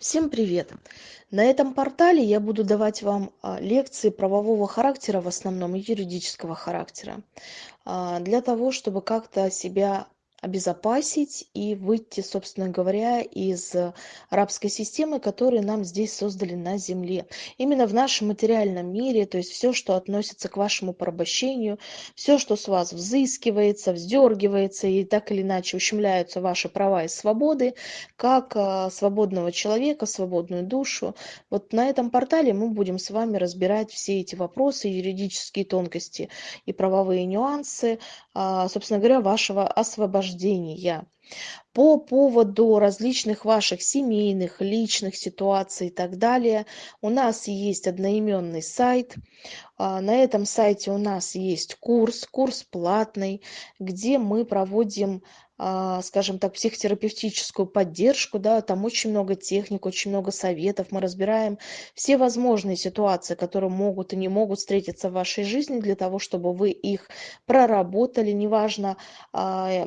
Всем привет! На этом портале я буду давать вам а, лекции правового характера, в основном и юридического характера, а, для того, чтобы как-то себя обезопасить и выйти, собственно говоря, из рабской системы, которую нам здесь создали на Земле. Именно в нашем материальном мире, то есть все, что относится к вашему порабощению, все, что с вас взыскивается, вздергивается и так или иначе ущемляются ваши права и свободы, как а, свободного человека, свободную душу. Вот на этом портале мы будем с вами разбирать все эти вопросы, юридические тонкости и правовые нюансы, собственно говоря, вашего освобождения. По поводу различных ваших семейных, личных ситуаций и так далее, у нас есть одноименный сайт. А, на этом сайте у нас есть курс, курс платный, где мы проводим а, скажем так, психотерапевтическую поддержку, да, там очень много техник, очень много советов, мы разбираем все возможные ситуации, которые могут и не могут встретиться в вашей жизни для того, чтобы вы их проработали, неважно, а,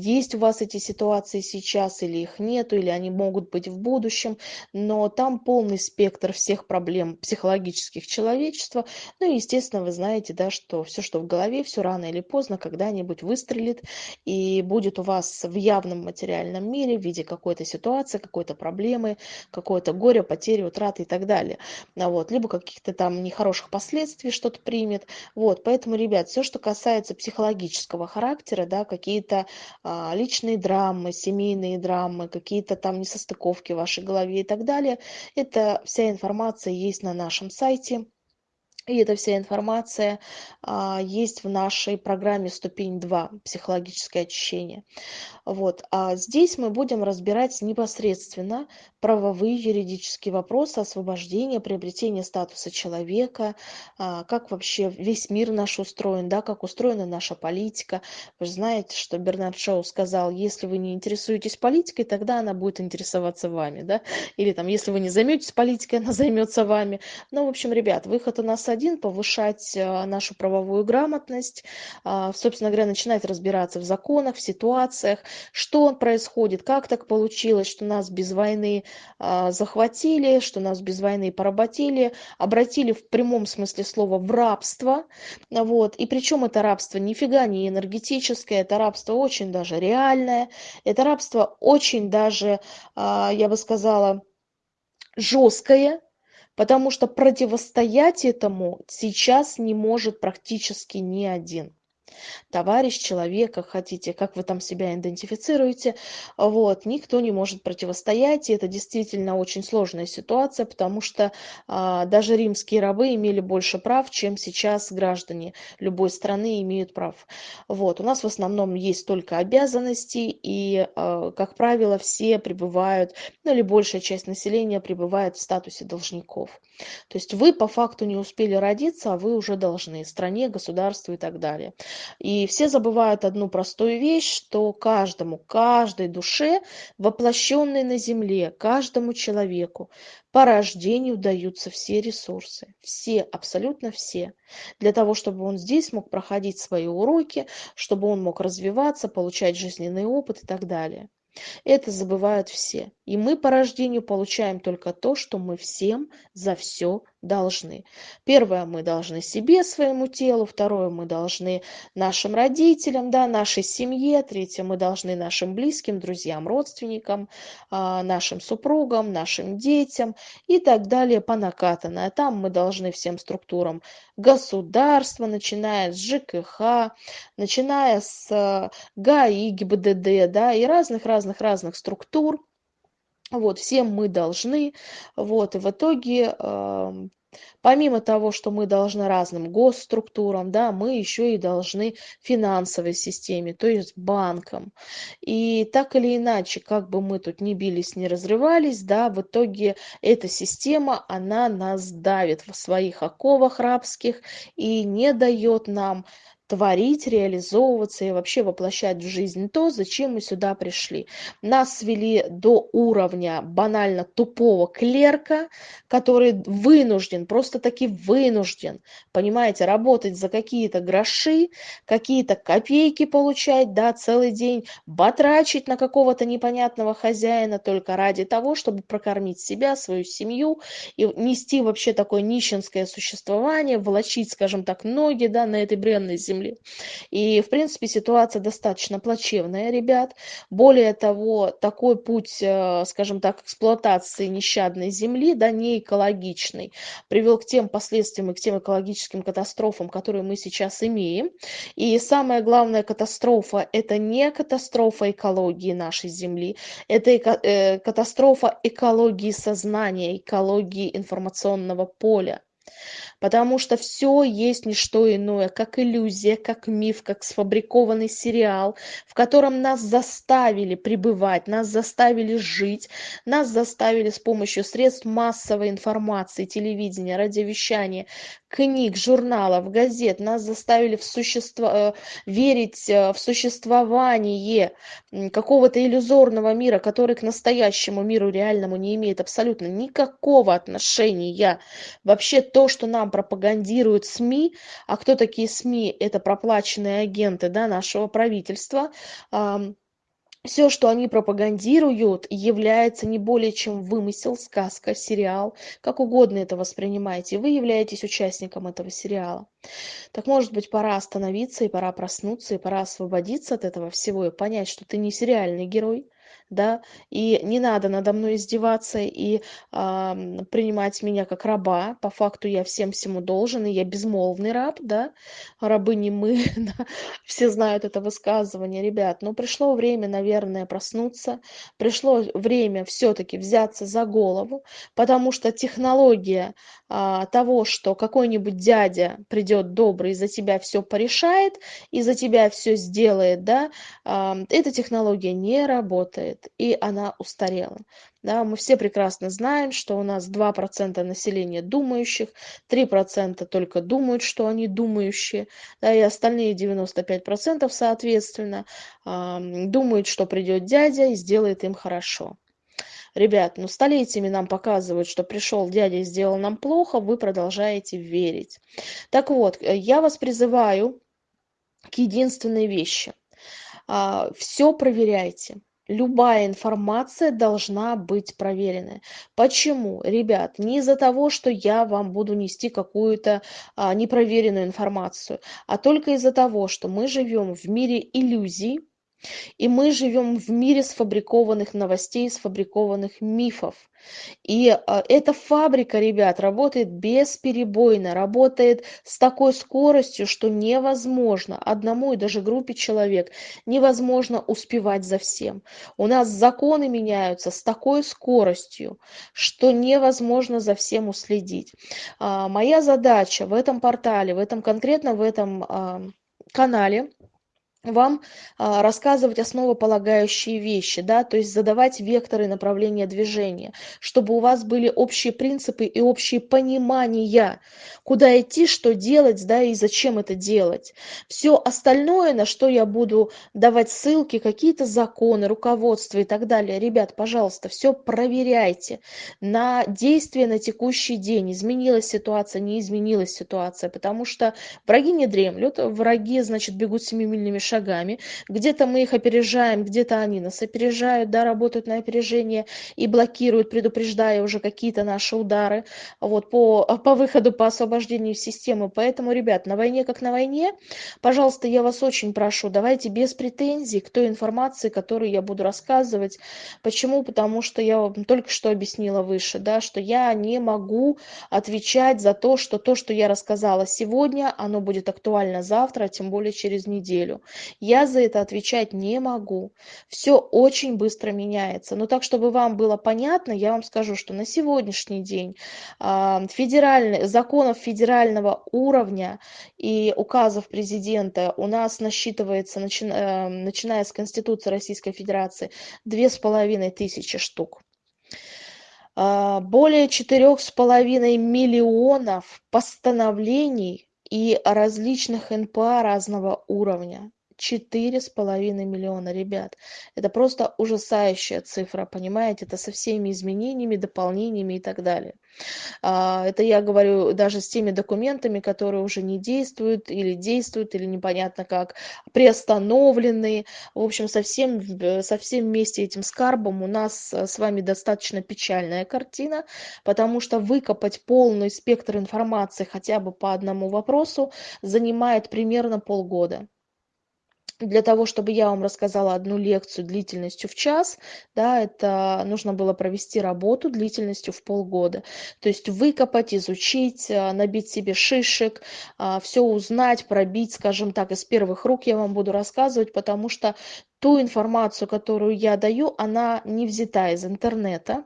есть у вас эти ситуации сейчас или их нету, или они могут быть в будущем, но там полный спектр всех проблем психологических человечества, ну и, естественно, вы знаете, да, что все, что в голове, все рано или поздно когда-нибудь выстрелит, и будет у вас в явном материальном мире в виде какой-то ситуации, какой-то проблемы, какое-то горе, потери, утраты и так далее. А вот, либо каких-то там нехороших последствий что-то примет. Вот, поэтому, ребят, все, что касается психологического характера, да, какие-то а, личные драмы, семейные драмы, какие-то там несостыковки в вашей голове и так далее, это вся информация есть на нашем сайте и эта вся информация а, есть в нашей программе ступень 2 психологическое очищение вот а здесь мы будем разбирать непосредственно правовые юридические вопросы освобождения приобретения статуса человека а, как вообще весь мир наш устроен да как устроена наша политика. Вы же знаете что бернард шоу сказал если вы не интересуетесь политикой тогда она будет интересоваться вами да? Или там если вы не займетесь политикой она займется вами ну в общем ребят выход у нас один повышать э, нашу правовую грамотность а, собственно говоря начинать разбираться в законах в ситуациях что происходит как так получилось что нас без войны а, захватили что нас без войны поработили обратили в прямом смысле слова в рабство. Вот и причем это рабство нифига не энергетическое это рабство очень даже реальное это рабство очень даже а, я бы сказала жесткое потому что противостоять этому сейчас не может практически ни один товарищ, человек, как хотите, как вы там себя идентифицируете, вот, никто не может противостоять, и это действительно очень сложная ситуация, потому что а, даже римские рабы имели больше прав, чем сейчас граждане любой страны имеют прав. Вот, у нас в основном есть только обязанности, и, а, как правило, все пребывают, ну или большая часть населения пребывает в статусе должников. То есть вы по факту не успели родиться, а вы уже должны стране, государству и так далее. И все забывают одну простую вещь, что каждому, каждой душе, воплощенной на земле, каждому человеку по рождению даются все ресурсы. Все, абсолютно все. Для того, чтобы он здесь мог проходить свои уроки, чтобы он мог развиваться, получать жизненный опыт и так далее. Это забывают все. И мы по рождению получаем только то, что мы всем за все должны. Первое, мы должны себе, своему телу. Второе, мы должны нашим родителям, да, нашей семье. Третье, мы должны нашим близким, друзьям, родственникам, а, нашим супругам, нашим детям и так далее по накатанной. А там мы должны всем структурам государства, начиная с ЖКХ, начиная с а, ГАИ, ГИБДД, да, и разных-разных-разных структур, вот всем мы должны. Вот и в итоге помимо того что мы должны разным госструктурам да мы еще и должны финансовой системе то есть банкам. И так или иначе как бы мы тут не бились не разрывались да в итоге эта система она нас давит в своих оковах рабских и не дает нам творить, реализовываться и вообще воплощать в жизнь то, зачем мы сюда пришли. Нас свели до уровня банально тупого клерка, который вынужден, просто таки вынужден, понимаете, работать за какие-то гроши, какие-то копейки получать, да, целый день, батрачить на какого-то непонятного хозяина только ради того, чтобы прокормить себя, свою семью и нести вообще такое нищенское существование, волочить, скажем так, ноги, да, на этой бренной земле. И, в принципе, ситуация достаточно плачевная, ребят. Более того, такой путь, э, скажем так, эксплуатации нещадной земли, да, не экологичный, привел к тем последствиям и к тем экологическим катастрофам, которые мы сейчас имеем. И самая главная катастрофа – это не катастрофа экологии нашей Земли, это э, катастрофа экологии сознания, экологии информационного поля потому что все есть не что иное, как иллюзия, как миф, как сфабрикованный сериал, в котором нас заставили пребывать, нас заставили жить, нас заставили с помощью средств массовой информации, телевидения, радиовещания, книг, журналов, газет, нас заставили в существо, э, верить э, в существование какого-то иллюзорного мира, который к настоящему миру реальному не имеет абсолютно никакого отношения. Вообще то, что нам пропагандируют СМИ, а кто такие СМИ? Это проплаченные агенты да, нашего правительства, все, что они пропагандируют, является не более чем вымысел, сказка, сериал, как угодно это воспринимайте. Вы являетесь участником этого сериала. Так может быть пора остановиться и пора проснуться, и пора освободиться от этого всего и понять, что ты не сериальный герой, да, и не надо надо мной издеваться и а, принимать меня как раба, по факту я всем всему должен, и я безмолвный раб, да, рабы не мы, да? все знают это высказывание, ребят, но пришло время, наверное, проснуться, пришло время все-таки взяться за голову, потому что технология а, того, что какой-нибудь дядя придет добрый за тебя все порешает, и за тебя все сделает, да, а, эта технология не работает и она устарела. Да, мы все прекрасно знаем, что у нас 2% населения думающих, 3% только думают, что они думающие, да, и остальные 95% соответственно думают, что придет дядя и сделает им хорошо. Ребят, ну столетиями нам показывают, что пришел дядя и сделал нам плохо, вы продолжаете верить. Так вот, э, я вас призываю к единственной вещи. А, все проверяйте любая информация должна быть проверенная. Почему? Ребят, не из-за того, что я вам буду нести какую-то а, непроверенную информацию, а только из-за того, что мы живем в мире иллюзий, и мы живем в мире сфабрикованных новостей, сфабрикованных мифов. И а, эта фабрика, ребят, работает бесперебойно, работает с такой скоростью, что невозможно одному и даже группе человек невозможно успевать за всем. У нас законы меняются с такой скоростью, что невозможно за всем уследить. А, моя задача в этом портале, в этом конкретно в этом а, канале вам а, рассказывать основополагающие вещи, да, то есть задавать векторы направления движения, чтобы у вас были общие принципы и общие понимания, куда идти, что делать, да, и зачем это делать. Все остальное, на что я буду давать ссылки, какие-то законы, руководство и так далее, ребят, пожалуйста, все проверяйте на действие на текущий день, изменилась ситуация, не изменилась ситуация, потому что враги не дремлют, враги, значит, бегут семимильными шагами, шагами. Где-то мы их опережаем, где-то они нас опережают, да, работают на опережение и блокируют, предупреждая уже какие-то наши удары вот, по, по выходу, по освобождению системы. Поэтому, ребят, на войне как на войне, пожалуйста, я вас очень прошу, давайте без претензий к той информации, которую я буду рассказывать. Почему? Потому что я вам только что объяснила выше, да, что я не могу отвечать за то, что то, что я рассказала сегодня, оно будет актуально завтра, а тем более через неделю я за это отвечать не могу. Все очень быстро меняется. Но так чтобы вам было понятно я вам скажу что на сегодняшний день а, федеральный законов федерального уровня и указов президента у нас насчитывается э, начиная с конституции российской федерации две с половиной тысячи штук. А, более четырех с половиной миллионов постановлений и различных НПА разного уровня. Четыре с половиной миллиона, ребят. Это просто ужасающая цифра, понимаете? Это со всеми изменениями, дополнениями и так далее. А, это я говорю даже с теми документами, которые уже не действуют или действуют, или непонятно как, приостановлены. В общем, совсем, со всем вместе этим скарбом у нас с вами достаточно печальная картина, потому что выкопать полный спектр информации хотя бы по одному вопросу занимает примерно полгода для того, чтобы я вам рассказала одну лекцию длительностью в час, да, это нужно было провести работу длительностью в полгода. То есть выкопать, изучить, а, набить себе шишек, а, все узнать, пробить, скажем так, из первых рук я вам буду рассказывать, потому что ту информацию, которую я даю, она не взята из интернета,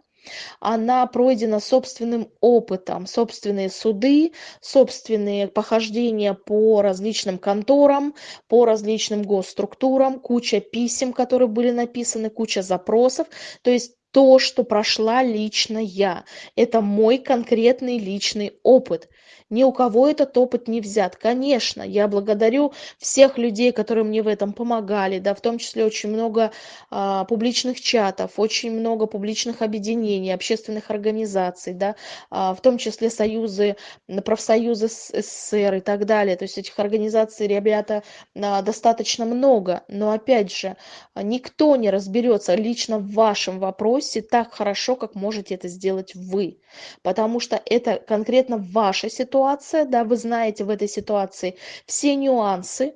она пройдена собственным опытом, собственные суды, собственные похождения по различным конторам, по различным госструктурам, куча писем, которые были написаны, куча запросов. То есть то, что прошла лично я. Это мой конкретный личный опыт. Ни у кого этот опыт не взят. Конечно, я благодарю всех людей, которые мне в этом помогали, да, в том числе очень много а, публичных чатов, очень много публичных объединений, общественных организаций, да, а, в том числе союзы, профсоюзы СССР и так далее. То есть этих организаций, ребята, а, достаточно много. Но опять же, никто не разберется лично в вашем вопросе так хорошо, как можете это сделать вы. Потому что это конкретно ваша ситуация, ситуация, да, вы знаете в этой ситуации все нюансы,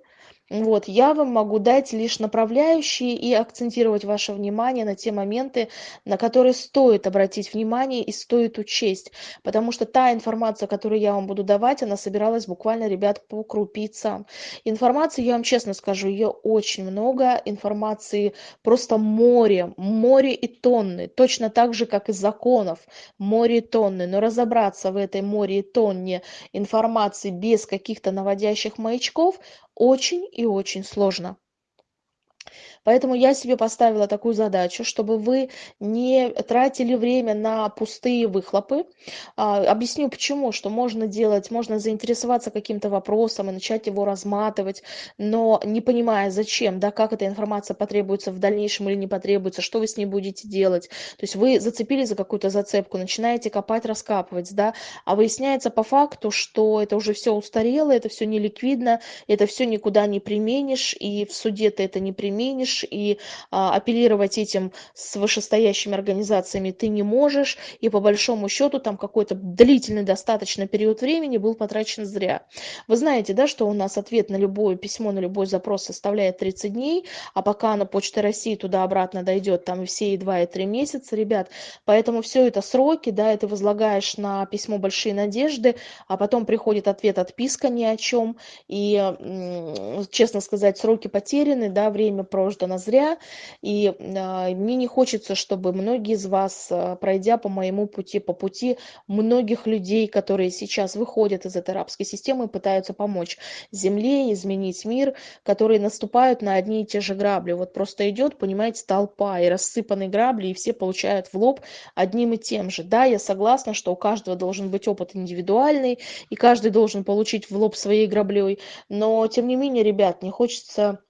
вот, я вам могу дать лишь направляющие и акцентировать ваше внимание на те моменты, на которые стоит обратить внимание и стоит учесть. Потому что та информация, которую я вам буду давать, она собиралась буквально, ребят, по крупицам. Информации, я вам честно скажу, ее очень много. Информации просто море, море и тонны. Точно так же, как и законов, море и тонны. Но разобраться в этой море и тонне информации без каких-то наводящих маячков очень и очень сложно Поэтому я себе поставила такую задачу, чтобы вы не тратили время на пустые выхлопы. А, объясню почему, что можно делать, можно заинтересоваться каким-то вопросом и начать его разматывать, но не понимая зачем, да, как эта информация потребуется в дальнейшем или не потребуется, что вы с ней будете делать. То есть вы зацепили за какую-то зацепку, начинаете копать, раскапывать, да, а выясняется по факту, что это уже все устарело, это все неликвидно, это все никуда не применишь, и в суде ты это не применишь, можешь, и а, апеллировать этим с вышестоящими организациями ты не можешь, и по большому счету там какой-то длительный достаточно период времени был потрачен зря. Вы знаете, да, что у нас ответ на любое письмо, на любой запрос составляет 30 дней, а пока на Почте России туда-обратно дойдет, там все и 2, и 3 месяца, ребят, поэтому все это сроки, да, это возлагаешь на письмо большие надежды, а потом приходит ответ отписка ни о чем, и, честно сказать, сроки потеряны, да, время прожито что она зря. И а, мне не хочется, чтобы многие из вас, а, пройдя по моему пути, по пути многих людей, которые сейчас выходят из этой рабской системы, пытаются помочь Земле, изменить мир, которые наступают на одни и те же грабли. Вот просто идет, понимаете, толпа и рассыпанные грабли, и все получают в лоб одним и тем же. Да, я согласна, что у каждого должен быть опыт индивидуальный, и каждый должен получить в лоб своей граблей, но тем не менее, ребят, не хочется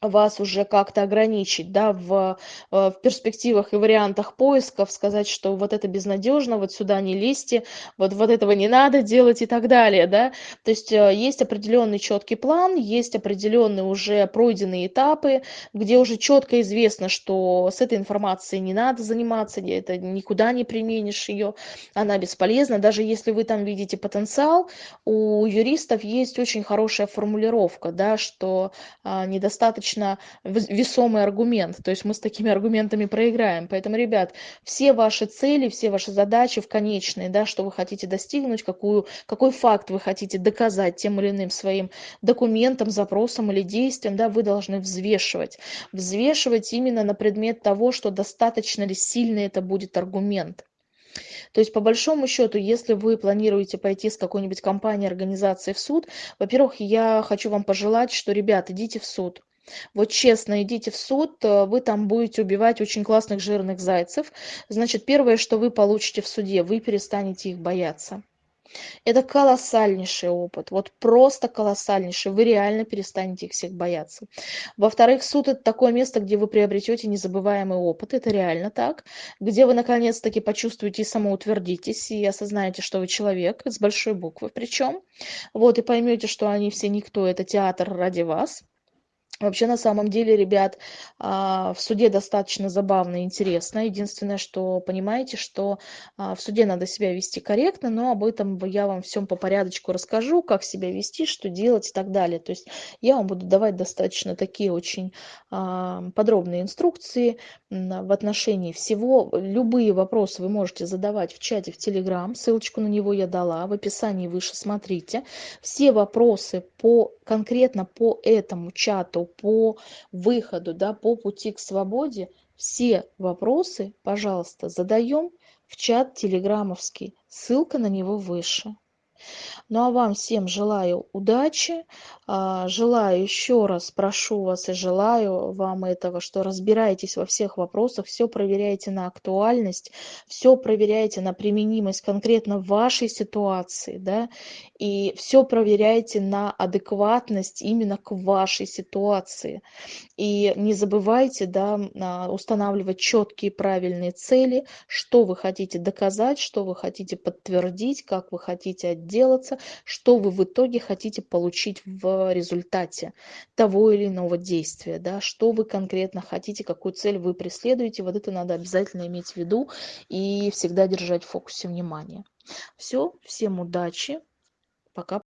вас уже как-то ограничить, да, в, э, в перспективах и вариантах поисков, сказать, что вот это безнадежно, вот сюда не лезьте, вот, вот этого не надо делать и так далее, да. То есть э, есть определенный четкий план, есть определенные уже пройденные этапы, где уже четко известно, что с этой информацией не надо заниматься, это никуда не применишь ее, она бесполезна. Даже если вы там видите потенциал, у юристов есть очень хорошая формулировка, да, что а, недостаточно достаточно весомый аргумент. То есть мы с такими аргументами проиграем. Поэтому, ребят, все ваши цели, все ваши задачи в конечной, да, что вы хотите достигнуть, какую, какой факт вы хотите доказать тем или иным своим документом, запросом или действием, да, вы должны взвешивать. Взвешивать именно на предмет того, что достаточно ли сильный это будет аргумент. То есть, по большому счету, если вы планируете пойти с какой-нибудь компанией, организацией в суд, во-первых, я хочу вам пожелать, что, ребят, идите в суд. Вот честно, идите в суд, э, вы там будете убивать очень классных жирных зайцев. Значит, первое, что вы получите в суде, вы перестанете их бояться. Это колоссальнейший опыт, вот просто колоссальнейший. Вы реально перестанете их всех бояться. Во-вторых, суд это такое место, где вы приобретете незабываемый опыт, это реально так, где вы наконец-таки почувствуете и самоутвердитесь, и осознаете, что вы человек, с большой буквы причем, вот, и поймете, что они все никто, это театр ради вас. Вообще, на самом деле, ребят, а, в суде достаточно забавно и интересно. Единственное, что понимаете, что а, в суде надо себя вести корректно, но об этом я вам всем по порядочку расскажу, как себя вести, что делать и так далее. То есть я вам буду давать достаточно такие очень а, подробные инструкции в отношении всего. Любые вопросы вы можете задавать в чате в Телеграм, ссылочку на него я дала, в описании выше смотрите. Все вопросы по, конкретно по этому чату по выходу, да, по пути к свободе, все вопросы, пожалуйста, задаем в чат телеграммовский. Ссылка на него выше. Ну а вам всем желаю удачи, а, желаю еще раз, прошу вас и желаю вам этого, что разбираетесь во всех вопросах, все проверяете на актуальность, все проверяете на применимость конкретно вашей ситуации, да, и все проверяете на адекватность именно к вашей ситуации. И не забывайте, да, а, устанавливать четкие правильные цели, что вы хотите доказать, что вы хотите подтвердить, как вы хотите отделаться, что вы в итоге хотите получить в результате того или иного действия, да, что вы конкретно хотите, какую цель вы преследуете, вот это надо обязательно иметь в виду и всегда держать в фокусе внимания. Все, всем удачи, пока.